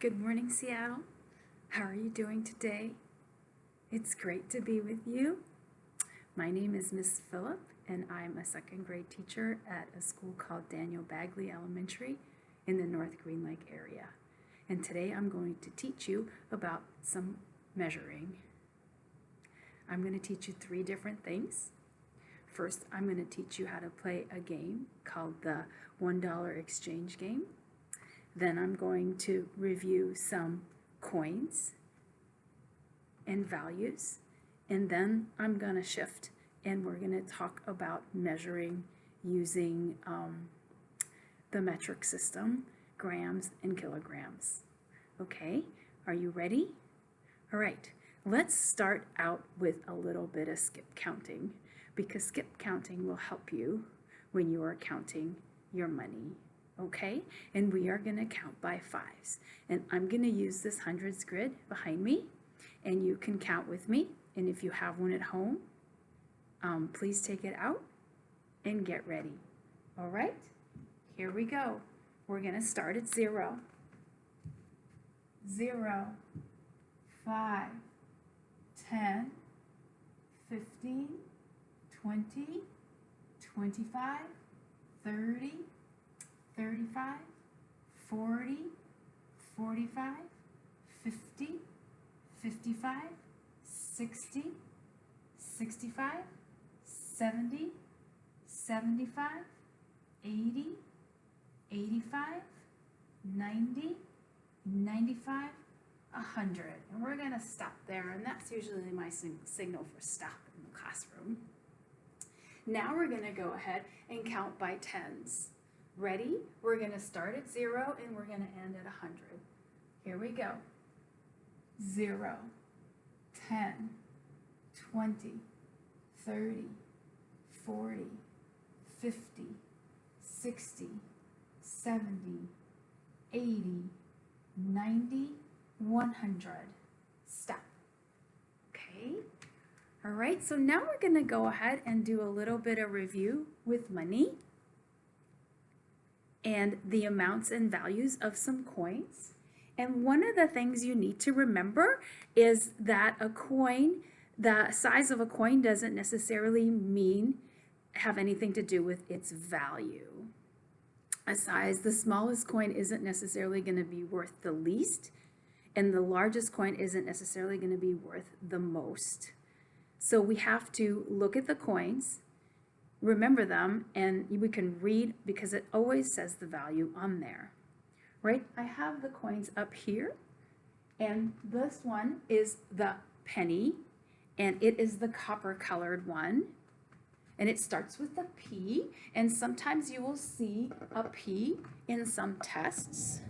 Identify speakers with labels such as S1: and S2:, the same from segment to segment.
S1: Good morning, Seattle. How are you doing today? It's great to be with you. My name is Miss Phillip, and I'm a second grade teacher at a school called Daniel Bagley Elementary in the North Green Lake area. And today I'm going to teach you about some measuring. I'm going to teach you three different things. First, I'm going to teach you how to play a game called the $1 exchange game. Then I'm going to review some coins and values. And then I'm going to shift and we're going to talk about measuring using um, the metric system, grams and kilograms. Okay, are you ready? All right, let's start out with a little bit of skip counting because skip counting will help you when you are counting your money okay? And we are gonna count by fives. And I'm gonna use this hundreds grid behind me and you can count with me. And if you have one at home, um, please take it out and get ready. All right, here we go. We're gonna start at zero. Zero, five, 10, 15, 20, 25, 30, 35, 40, 45, 50, 55, 60, 65, 70, 75, 80, 85, 90, 95, 100. And we're going to stop there, and that's usually my signal for stop in the classroom. Now we're going to go ahead and count by tens. Ready? We're going to start at 0 and we're going to end at 100. Here we go. 0, 10, 20, 30, 40, 50, 60, 70, 80, 90, 100. Stop. Okay? All right, so now we're going to go ahead and do a little bit of review with money and the amounts and values of some coins. And one of the things you need to remember is that a coin, the size of a coin doesn't necessarily mean have anything to do with its value. A size, the smallest coin isn't necessarily going to be worth the least, and the largest coin isn't necessarily going to be worth the most. So we have to look at the coins remember them and we can read because it always says the value on there, right? I have the coins up here and this one is the penny and it is the copper colored one and it starts with a P and sometimes you will see a P in some tests.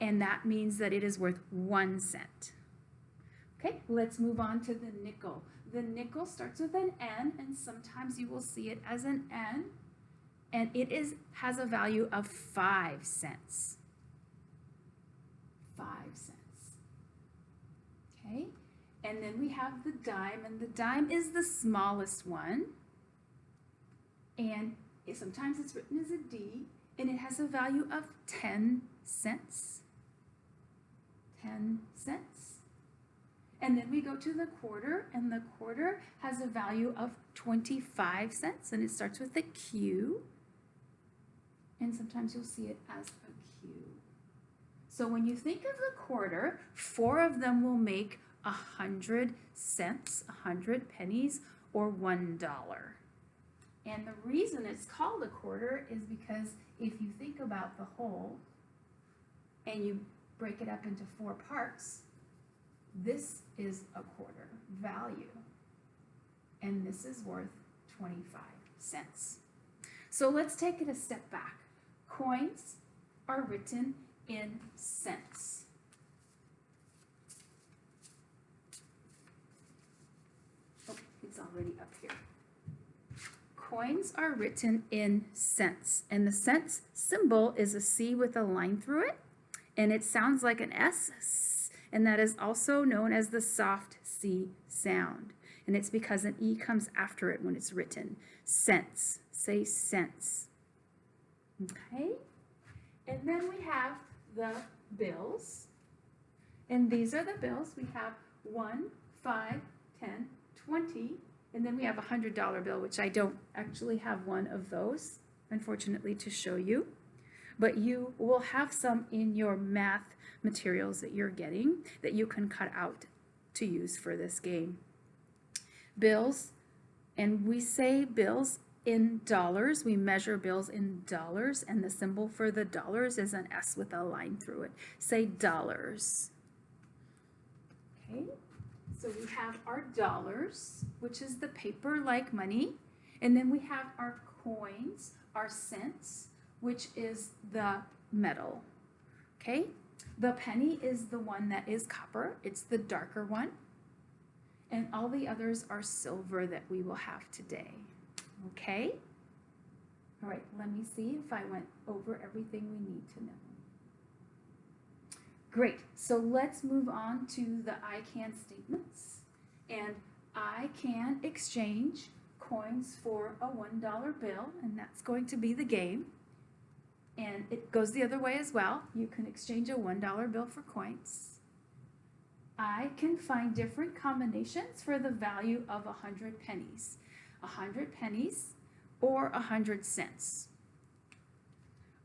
S1: And that means that it is worth one cent. Okay, let's move on to the nickel. The nickel starts with an N and sometimes you will see it as an N and it is has a value of five cents. Five cents. Okay, and then we have the dime and the dime is the smallest one and sometimes it's written as a D and it has a value of 10 cents. 10 cents. And then we go to the quarter, and the quarter has a value of 25 cents, and it starts with a Q. And sometimes you'll see it as a Q. So when you think of the quarter, four of them will make a hundred cents, a hundred pennies, or one dollar. And the reason it's called a quarter is because if you think about the whole and you break it up into four parts, this is a quarter value, and this is worth 25 cents. So let's take it a step back. Coins are written in cents. Oh, it's already up here. Coins are written in cents, and the cents symbol is a C with a line through it, and it sounds like an S, and that is also known as the soft C sound. And it's because an E comes after it when it's written. Sense, say sense. Okay? And then we have the bills. And these are the bills. We have one, five, ten, twenty, and then we have a hundred dollar bill, which I don't actually have one of those, unfortunately, to show you. But you will have some in your math materials that you're getting that you can cut out to use for this game. Bills, and we say bills in dollars. We measure bills in dollars, and the symbol for the dollars is an S with a line through it. Say dollars. Okay, so we have our dollars, which is the paper-like money, and then we have our coins, our cents, which is the metal. Okay, the penny is the one that is copper. It's the darker one. And all the others are silver that we will have today. Okay? All right, let me see if I went over everything we need to know. Great, so let's move on to the I can statements. And I can exchange coins for a $1 bill, and that's going to be the game. And it goes the other way as well. You can exchange a $1 bill for coins. I can find different combinations for the value of a 100 pennies. A 100 pennies or a 100 cents.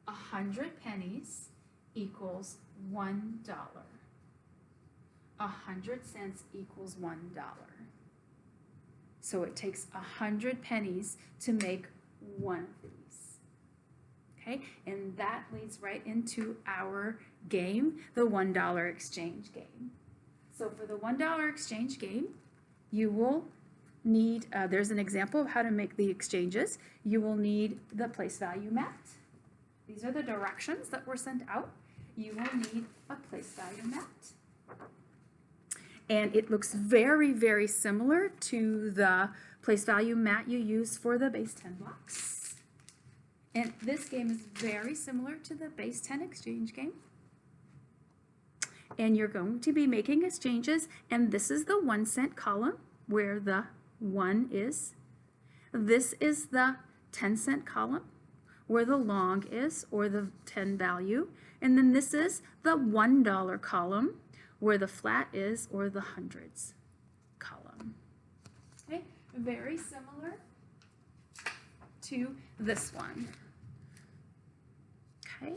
S1: A 100 pennies equals $1. A 100 cents equals $1. So it takes a 100 pennies to make one of these. Okay, and that leads right into our game, the $1 exchange game. So for the $1 exchange game, you will need, uh, there's an example of how to make the exchanges. You will need the place value mat. These are the directions that were sent out. You will need a place value mat. And it looks very, very similar to the place value mat you use for the base 10 blocks. And this game is very similar to the base 10 exchange game. And you're going to be making exchanges, and this is the one cent column where the one is. This is the 10 cent column where the long is or the 10 value. And then this is the $1 column where the flat is or the hundreds column. Okay, very similar to this one. Okay.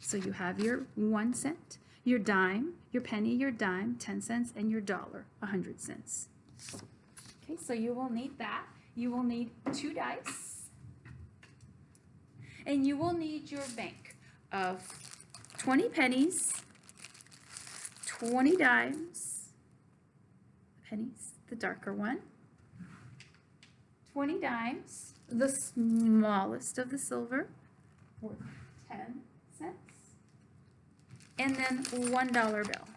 S1: So you have your one cent, your dime, your penny, your dime, 10 cents, and your dollar, 100 cents. Okay, so you will need that. You will need two dice. And you will need your bank of 20 pennies, 20 dimes, pennies, the darker one, 20 dimes, the smallest of the silver, worth 10 cents, and then $1 bill.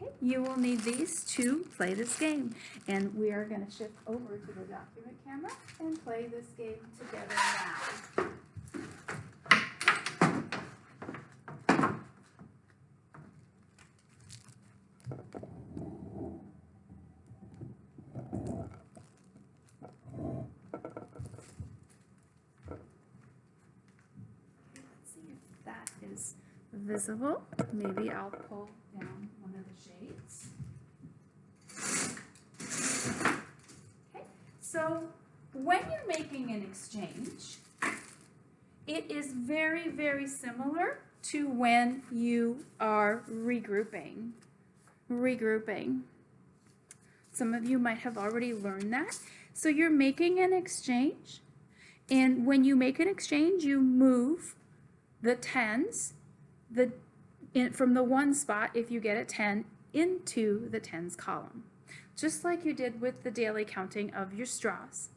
S1: Okay, you will need these to play this game. And we are going to shift over to the document camera and play this game together now. Let's see if that is visible. Maybe I'll pull down one of the shades. Okay, so when you're making an exchange, it is very, very similar to when you are regrouping. Regrouping. Some of you might have already learned that. So you're making an exchange, and when you make an exchange, you move the tens the, in, from the one spot, if you get a 10, into the tens column. Just like you did with the daily counting of your straws.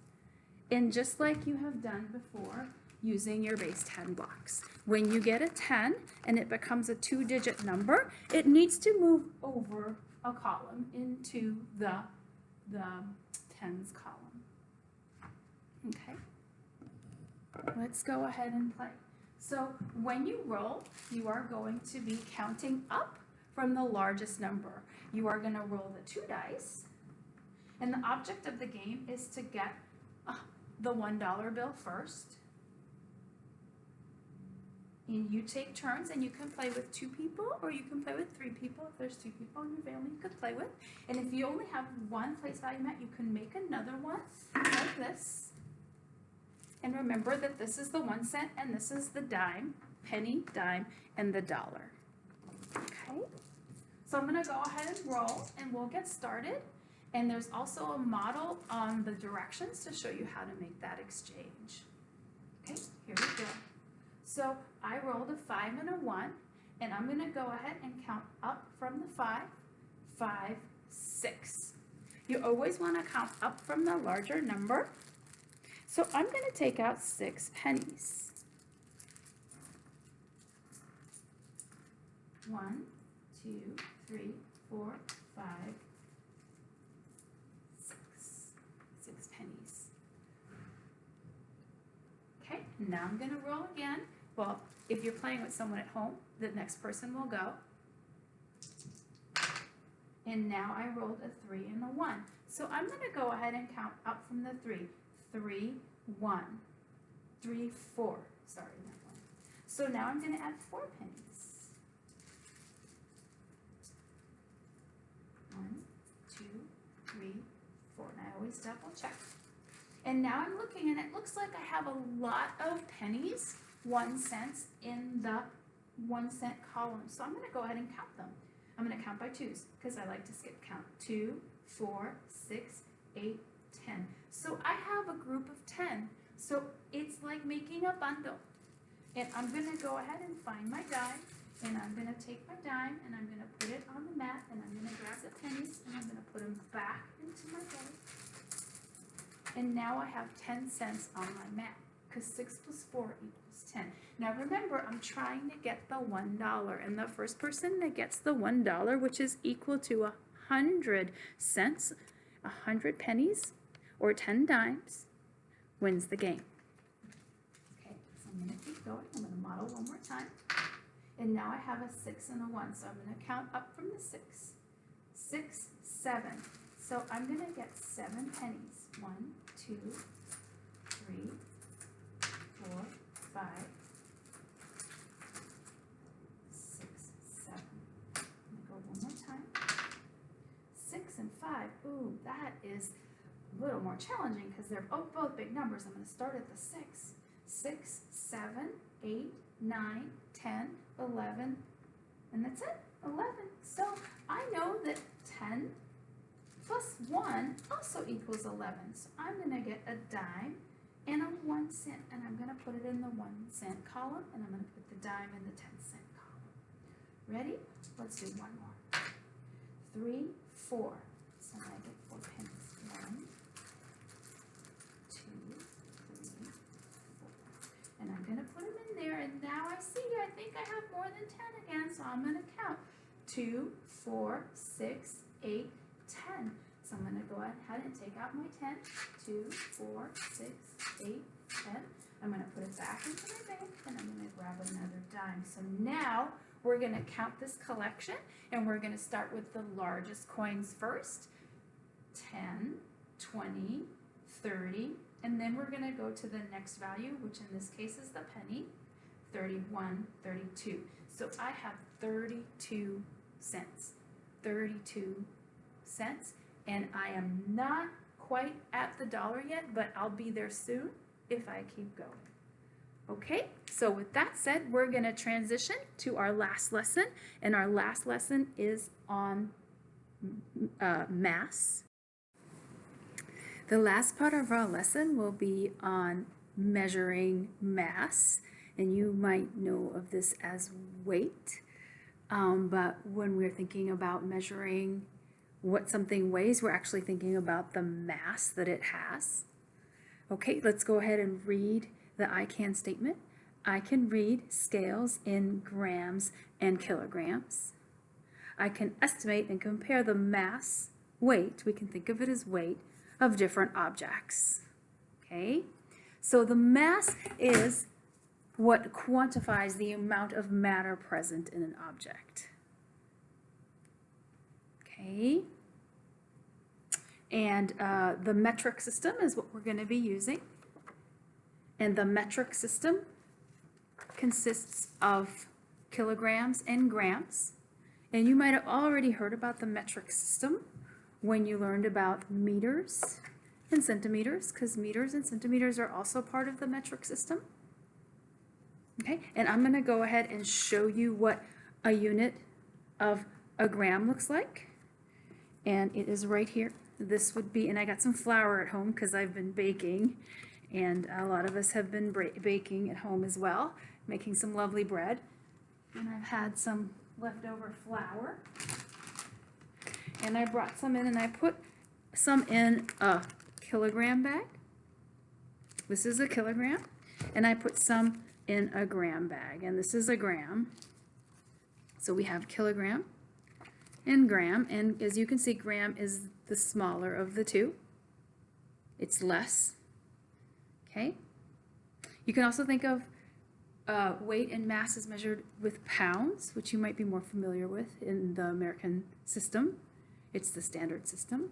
S1: And just like you have done before using your base 10 blocks. When you get a 10 and it becomes a two digit number, it needs to move over a column into the, the tens column. Okay, let's go ahead and play. So when you roll, you are going to be counting up from the largest number. You are gonna roll the two dice, and the object of the game is to get uh, the one dollar bill first. And you take turns and you can play with two people or you can play with three people. If there's two people in your family you could play with. And if you only have one place value mat, you can make another one like this. And remember that this is the one cent and this is the dime, penny, dime, and the dollar. Okay? So I'm gonna go ahead and roll and we'll get started. And there's also a model on the directions to show you how to make that exchange. Okay, here we go. So I rolled a five and a one, and I'm gonna go ahead and count up from the five, five, six. You always wanna count up from the larger number. So I'm gonna take out six pennies. One, two, three, four, five, six. Six pennies. Okay, now I'm gonna roll again. Well, if you're playing with someone at home, the next person will go. And now I rolled a three and a one. So I'm gonna go ahead and count up from the three. Three, one, three, four. Sorry, not one. So now I'm gonna add four pennies. One, two, three, four. And I always double check. And now I'm looking and it looks like I have a lot of pennies, one cents in the one cent column. So I'm gonna go ahead and count them. I'm gonna count by twos because I like to skip count. Two, four, six, eight, ten. So I have a group of ten. So it's like making a bundle. And I'm gonna go ahead and find my dime and I'm gonna take my dime and I'm gonna put it on the mat and I'm gonna grab the pennies and I'm gonna put them back into my bag. And now I have 10 cents on my mat because 6 plus 4 equals 10. Now remember, I'm trying to get the $1 and the first person that gets the $1, which is equal to a 100 cents, a 100 pennies, or 10 dimes, wins the game. Okay, so I'm going to keep going. I'm going to model one more time. And now I have a 6 and a 1, so I'm going to count up from the 6. 6, 7. So I'm going to get 7 pennies. One, two, three, four, five, six, seven. I'm gonna go one more time. Six and five. Ooh, that is little more challenging because they're both, both big numbers. I'm gonna start at the six. Six, seven, eight, nine, ten, eleven, and that's it. Eleven. So I know that ten plus 1 also equals 11. So I'm going to get a dime and a 1 cent, and I'm going to put it in the 1 cent column, and I'm going to put the dime in the 10 cent column. Ready? Let's do one more. 3, 4. So I get 4 pennies. 1, 2, 3, 4. And I'm going to put them in there, and now I see, I think I have more than 10 again, so I'm going to count. 2, 4, 6, 8, 10. So I'm going to go ahead and take out my 10. 2, 4, 6, 8, 10. I'm going to put it back into my bank and I'm going to grab another dime. So now we're going to count this collection and we're going to start with the largest coins first. 10, 20, 30, and then we're going to go to the next value, which in this case is the penny, 31, 32. So I have 32 cents. 32 cents and I am not quite at the dollar yet, but I'll be there soon if I keep going. Okay, so with that said, we're going to transition to our last lesson, and our last lesson is on uh, mass. The last part of our lesson will be on measuring mass, and you might know of this as weight, um, but when we're thinking about measuring what something weighs, we're actually thinking about the mass that it has. Okay, let's go ahead and read the I can statement. I can read scales in grams and kilograms. I can estimate and compare the mass, weight, we can think of it as weight, of different objects. Okay, so the mass is what quantifies the amount of matter present in an object. Okay. And uh, the metric system is what we're going to be using. And the metric system consists of kilograms and grams. And you might have already heard about the metric system when you learned about meters and centimeters, because meters and centimeters are also part of the metric system. Okay, and I'm going to go ahead and show you what a unit of a gram looks like. And it is right here. This would be, and I got some flour at home because I've been baking. And a lot of us have been baking at home as well, making some lovely bread. And I've had some leftover flour. And I brought some in and I put some in a kilogram bag. This is a kilogram. And I put some in a gram bag. And this is a gram. So we have kilogram and gram. And as you can see, gram is the smaller of the two. It's less. Okay? You can also think of uh, weight and mass is measured with pounds, which you might be more familiar with in the American system. It's the standard system.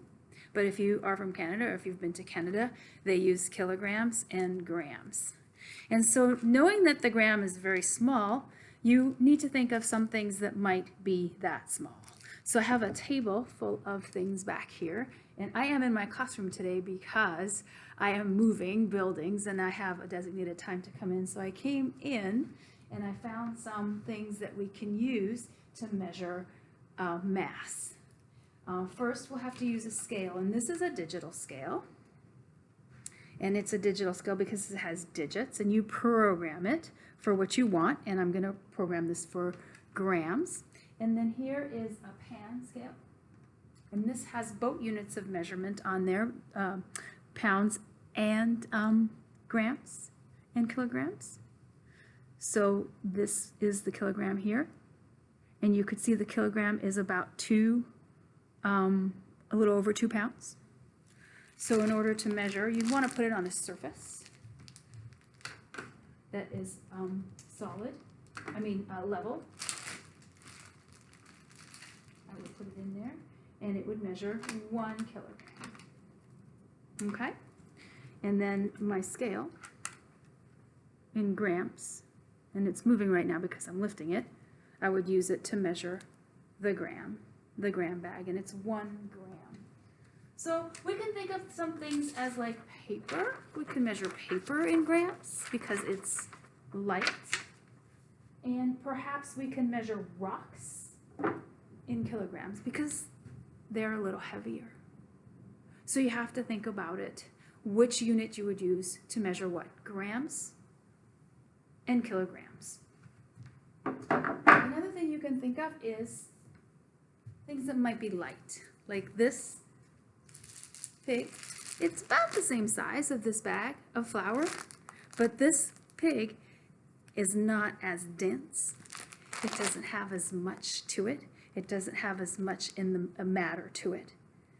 S1: But if you are from Canada or if you've been to Canada, they use kilograms and grams. And so knowing that the gram is very small, you need to think of some things that might be that small. So I have a table full of things back here, and I am in my classroom today because I am moving buildings and I have a designated time to come in. So I came in and I found some things that we can use to measure uh, mass. Uh, first, we'll have to use a scale, and this is a digital scale. And it's a digital scale because it has digits, and you program it for what you want. And I'm going to program this for grams. And then here is a pan scale. And this has both units of measurement on there, uh, pounds and um, grams and kilograms. So this is the kilogram here. And you could see the kilogram is about two, um, a little over two pounds. So in order to measure, you want to put it on a surface that is um, solid, I mean uh, level. I would put it in there and it would measure one kilogram. Okay? And then my scale in grams, and it's moving right now because I'm lifting it, I would use it to measure the gram, the gram bag, and it's one gram. So we can think of some things as like paper. We can measure paper in grams because it's light. And perhaps we can measure rocks in kilograms because they're a little heavier. So you have to think about it, which unit you would use to measure what? Grams and kilograms. Another thing you can think of is things that might be light, like this pig. It's about the same size of this bag of flour, but this pig is not as dense. It doesn't have as much to it. It doesn't have as much in the matter to it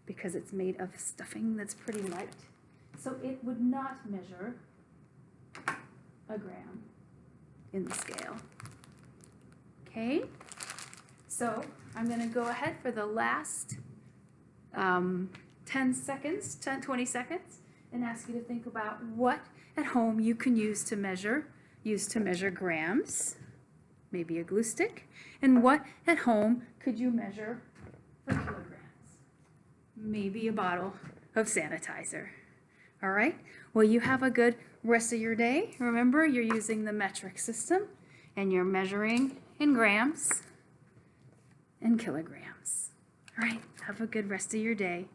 S1: because it's made of stuffing that's pretty light. So it would not measure a gram in the scale. Okay, so I'm going to go ahead for the last um, 10 seconds, 10, 20 seconds, and ask you to think about what at home you can use to measure, use to measure grams, maybe a glue stick, and what at home could you measure for kilograms? Maybe a bottle of sanitizer. All right, well, you have a good rest of your day. Remember, you're using the metric system and you're measuring in grams and kilograms. All right, have a good rest of your day.